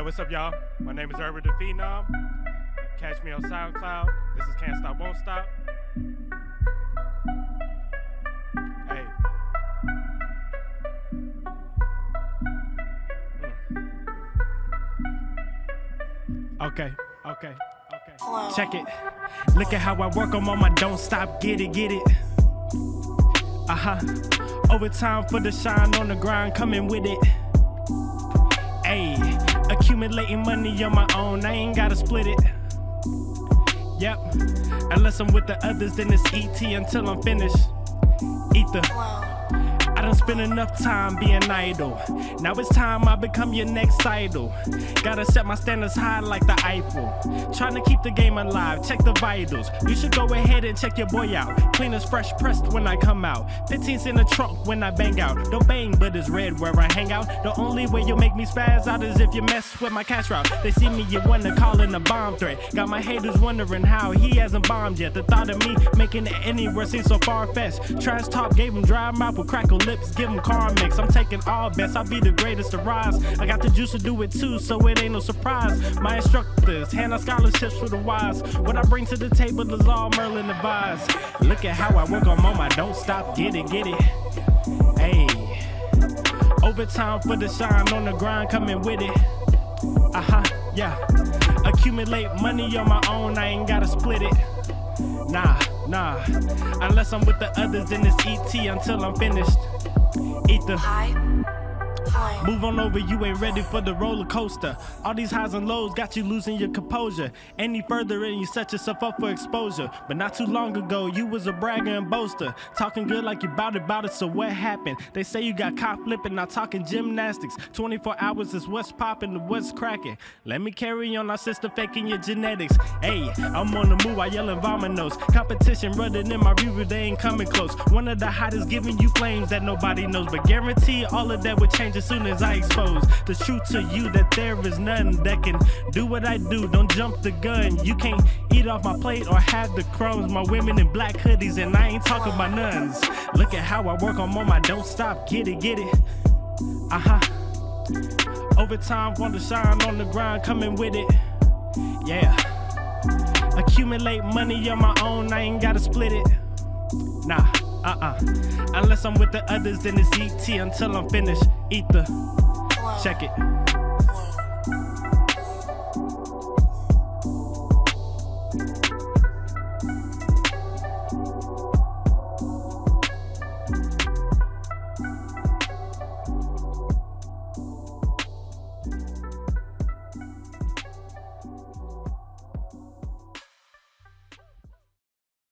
Hey, what's up, y'all? My name is Herbert the Phenom. Catch me on SoundCloud. This is Can't Stop, Won't Stop. Hey. Mm. Okay, okay, okay. Check it. Look at how I work, I'm on my don't stop, get it, get it. Uh huh. Overtime for the shine on the grind, coming with it. Accumulating money on my own, I ain't gotta split it. Yep, unless I'm with the others, then it's ET until I'm finished. Ether. I spent enough time being idle. Now it's time I become your next idol. Gotta set my standards high like the Eiffel. Trying to keep the game alive, check the vitals. You should go ahead and check your boy out. Clean as fresh pressed when I come out. 15's in the trunk when I bang out. Don't bang, but it's red where I hang out. The only way you'll make me spaz out is if you mess with my cash route. They see me, you wanna call in a bomb threat. Got my haters wondering how he hasn't bombed yet. The thought of me making it anywhere seems so far fetched. Trash top gave him dry mouth with crackle lips, give him car mix. I'm taking all bets, I'll be the greatest to rise. I got the juice to do it too, so it ain't no surprise. My instructors hand out scholarships for the wise. What I bring to the table is all Merlin advised. Look at how I work on my don't stop, get it, get it. Hey, overtime for the shine on the grind, coming with it. Uh huh, yeah. Accumulate money on my own, I ain't gotta split it. Nah, nah. Unless I'm with the others, then it's ET until I'm finished. Ether. Move on over, you ain't ready for the roller coaster. All these highs and lows got you losing your composure. Any further and you set yourself up for exposure. But not too long ago, you was a bragger and boaster. Talking good like you bout it, bout it, so what happened? They say you got caught flipping, not talking gymnastics. 24 hours is what's popping, the what's cracking. Let me carry on, our sister faking your genetics. Hey, I'm on the move, I yelling vominos. Competition running in my river, they ain't coming close. One of the hottest giving you flames that nobody knows. But guarantee all of that would change as soon as I expose the truth to you that there is nothing that can do what I do. Don't jump the gun. You can't eat off my plate or have the crumbs. My women in black hoodies, and I ain't talking about nuns. Look at how I work, I'm on my don't stop. Get it, get it. Uh huh. Overtime, want to shine on the grind, coming with it. Yeah. Accumulate money on my own, I ain't gotta split it. Nah, uh uh. Unless I'm with the others, then it's ET until I'm finished. Ether. Check it.